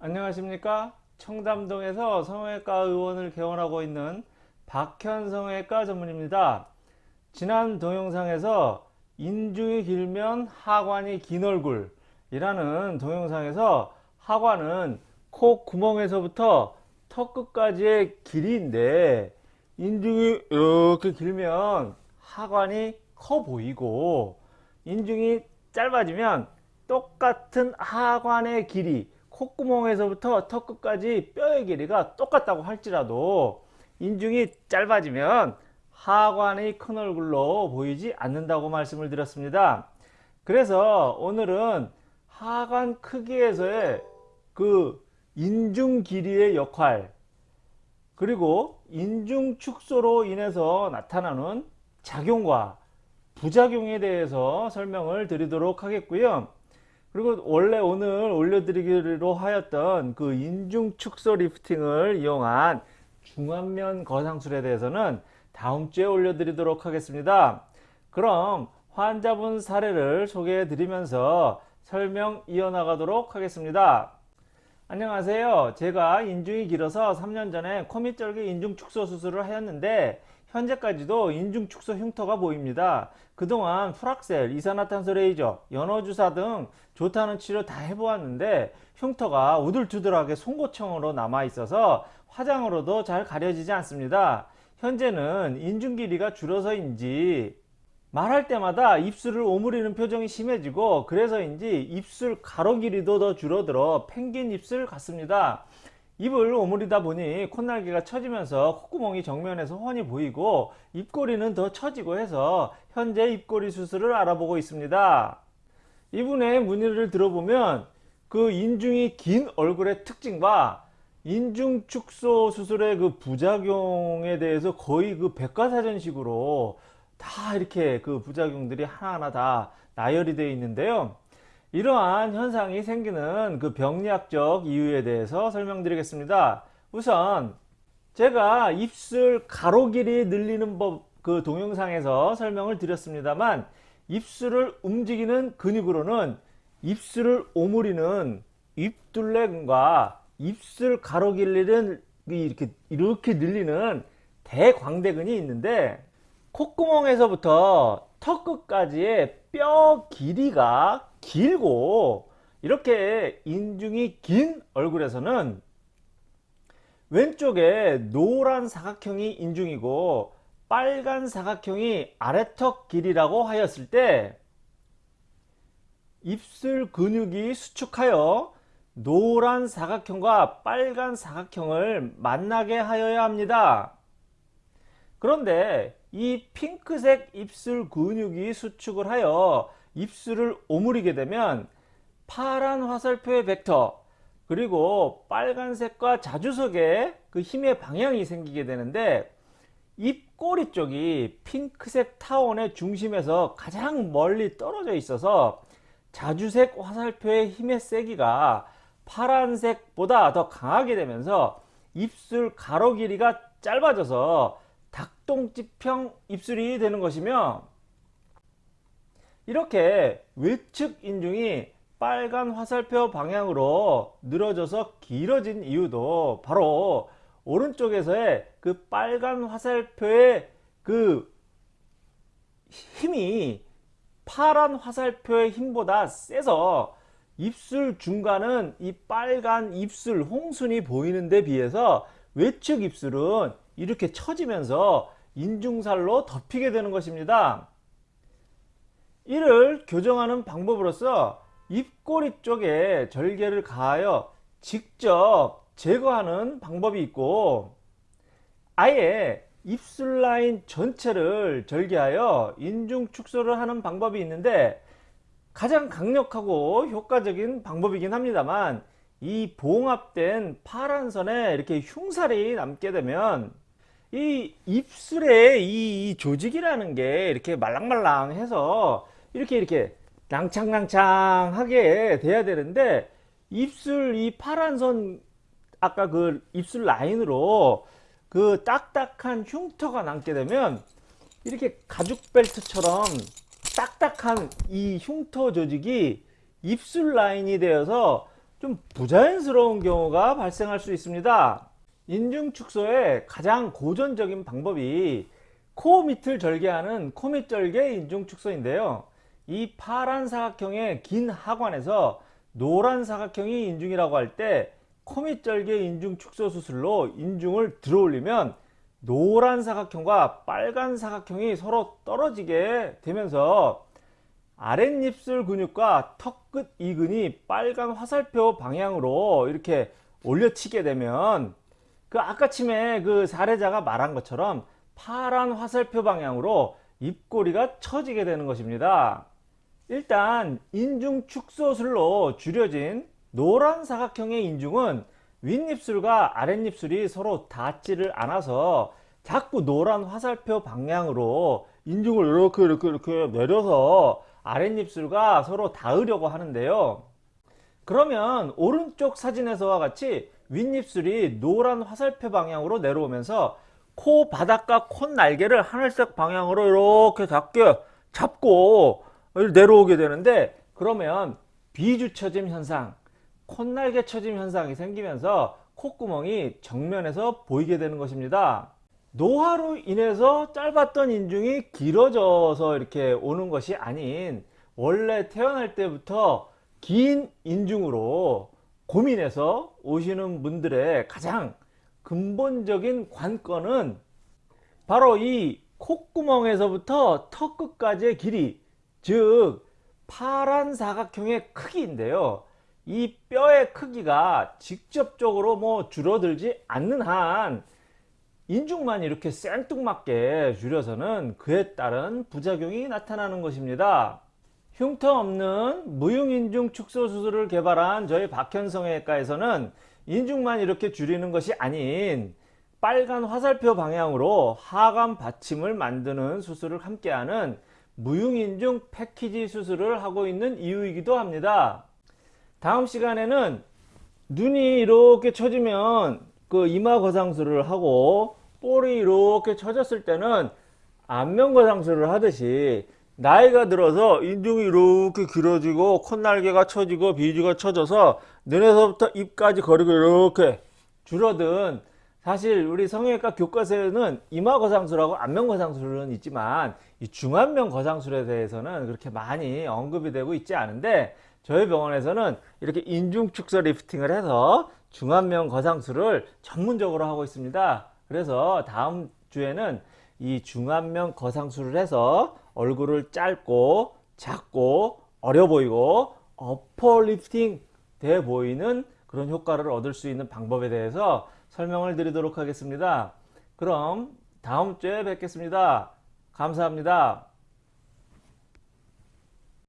안녕하십니까? 청담동에서 성형외과 의원을 개원하고 있는 박현 성형외과 전문입니다. 지난 동영상에서 인중이 길면 하관이 긴 얼굴 이라는 동영상에서 하관은 코 구멍에서부터 턱 끝까지의 길이인데 인중이 이렇게 길면 하관이 커 보이고 인중이 짧아지면 똑같은 하관의 길이 콧구멍에서부터 턱 끝까지 뼈의 길이가 똑같다고 할지라도 인중이 짧아지면 하관이 큰 얼굴로 보이지 않는다고 말씀을 드렸습니다. 그래서 오늘은 하관 크기에서의 그 인중 길이의 역할 그리고 인중 축소로 인해서 나타나는 작용과 부작용에 대해서 설명을 드리도록 하겠고요. 그리고 원래 오늘 올려드리기로 하였던 그 인중 축소 리프팅을 이용한 중안면 거상술에 대해서는 다음 주에 올려드리도록 하겠습니다. 그럼 환자분 사례를 소개해 드리면서 설명 이어나가도록 하겠습니다. 안녕하세요. 제가 인중이 길어서 3년 전에 코밑절개 인중 축소 수술을 하였는데 현재까지도 인중 축소 흉터가 보입니다. 그동안 프락셀, 이산화탄소 레이저, 연어주사 등 좋다는 치료 다 해보았는데 흉터가 우들투들하게 송곳청으로 남아 있어서 화장으로도 잘 가려지지 않습니다. 현재는 인중 길이가 줄어서인지 말할 때마다 입술을 오므리는 표정이 심해지고 그래서인지 입술 가로 길이도 더 줄어들어 펭귄 입술 같습니다. 입을 오므리다 보니 콧날개가 처지면서 콧구멍이 정면에서 훤히 보이고 입꼬리는 더 처지고 해서 현재 입꼬리 수술을 알아보고 있습니다. 이분의 문의를 들어보면 그 인중이 긴 얼굴의 특징과 인중 축소 수술의 그 부작용에 대해서 거의 그 백과사전식으로 다 이렇게 그 부작용들이 하나하나 다 나열이 되어 있는데요. 이러한 현상이 생기는 그 병리학적 이유에 대해서 설명드리겠습니다. 우선 제가 입술 가로 길이 늘리는 법 그 동영상에서 설명을 드렸습니다만 입술을 움직이는 근육으로는 입술을 오므리는 입둘레근과 입술 가로 길이를 이렇게 이렇게 늘리는 대광대근이 있는데 콧구멍에서부터 턱 끝까지의 뼈 길이가 길고 이렇게 인중이 긴 얼굴에서는 왼쪽에 노란 사각형이 인중이고 빨간 사각형이 아래턱 길이라고 하였을 때 입술 근육이 수축하여 노란 사각형과 빨간 사각형을 만나게 하여야 합니다. 그런데 이 핑크색 입술 근육이 수축을 하여 입술을 오므리게 되면 파란 화살표의 벡터 그리고 빨간색과 자주석의 그 힘의 방향이 생기게 되는데 입꼬리 쪽이 핑크색 타원의 중심에서 가장 멀리 떨어져 있어서 자주색 화살표의 힘의 세기가 파란색보다 더 강하게 되면서 입술 가로 길이가 짧아져서 닭똥집형 입술이 되는 것이며 이렇게 외측 인중이 빨간 화살표 방향으로 늘어져서 길어진 이유도 바로 오른쪽에서의 그 빨간 화살표의 그 힘이 파란 화살표의 힘보다 세서 입술 중간은 이 빨간 입술 홍순이 보이는 데 비해서 외측 입술은 이렇게 처지면서 인중살로 덮이게 되는 것입니다. 이를 교정하는 방법으로서 입꼬리 쪽에 절개를 가하여 직접 제거하는 방법이 있고 아예 입술 라인 전체를 절개하여 인중 축소를 하는 방법이 있는데 가장 강력하고 효과적인 방법이긴 합니다만 이 봉합된 파란 선에 이렇게 흉살이 남게 되면 이 입술에 이, 이 조직이라는 게 이렇게 말랑말랑해서 이렇게 이렇게 낭창낭창하게 돼야 되는데 입술 이 파란 선 아까 그 입술 라인으로 그 딱딱한 흉터가 남게 되면 이렇게 가죽 벨트처럼 딱딱한 이 흉터 조직이 입술 라인이 되어서 좀 부자연스러운 경우가 발생할 수 있습니다. 인중 축소의 가장 고전적인 방법이 코 밑을 절개하는 코밑 절개 인중 축소인데요. 이 파란 사각형의 긴 하관에서 노란 사각형이 인중이라고 할 때 코밑 절개 인중 축소 수술로 인중을 들어올리면 노란 사각형과 빨간 사각형이 서로 떨어지게 되면서 아랫입술 근육과 턱 끝 이근이 빨간 화살표 방향으로 이렇게 올려치게 되면 그 아까 침에 그 사례자가 말한 것처럼 파란 화살표 방향으로 입꼬리가 처지게 되는 것입니다. 일단 인중 축소술로 줄여진 노란 사각형의 인중은 윗입술과 아랫입술이 서로 닿지를 않아서 자꾸 노란 화살표 방향으로 인중을 이렇게 이렇게 이렇게 내려서 아랫입술과 서로 닿으려고 하는데요. 그러면 오른쪽 사진에서와 같이 윗입술이 노란 화살표 방향으로 내려오면서 코 바닥과 콧 날개를 하늘색 방향으로 이렇게 작게 잡고 내려오게 되는데 그러면 비주처짐 현상, 콧날개 처짐 현상이 생기면서 콧구멍이 정면에서 보이게 되는 것입니다. 노화로 인해서 짧았던 인중이 길어져서 이렇게 오는 것이 아닌 원래 태어날 때부터 긴 인중으로 고민해서 오시는 분들의 가장 근본적인 관건은 바로 이 콧구멍에서부터 턱 끝까지의 길이 즉 파란 사각형의 크기인데요 이 뼈의 크기가 직접적으로 뭐 줄어들지 않는 한 인중만 이렇게 생뚱맞게 줄여서는 그에 따른 부작용이 나타나는 것입니다. 흉터 없는 무흉인중 축소 수술을 개발한 저희 박현성외과에서는 인중만 이렇게 줄이는 것이 아닌 빨간 화살표 방향으로 하관 받침을 만드는 수술을 함께하는 무흉인중 패키지 수술을 하고 있는 이유이기도 합니다. 다음 시간에는 눈이 이렇게 처지면 그 이마 거상술을 하고 볼이 이렇게 처졌을 때는 안면 거상술을 하듯이 나이가 들어서 인중이 이렇게 길어지고 콧날개가 처지고 비주가 처져서 눈에서부터 입까지 거리가 이렇게 줄어든 사실 우리 성형외과 교과서에는 이마 거상술하고 안면 거상술은 있지만 이 중안면 거상술에 대해서는 그렇게 많이 언급이 되고 있지 않은데 저희 병원에서는 이렇게 인중 축소 리프팅을 해서 중안면 거상술을 전문적으로 하고 있습니다. 그래서 다음 주에는 이 중안면 거상술을 해서 얼굴을 짧고 작고 어려 보이고 upper lifting 돼 보이는 그런 효과를 얻을 수 있는 방법에 대해서 설명을 드리도록 하겠습니다. 그럼 다음 주에 뵙겠습니다. 감사합니다.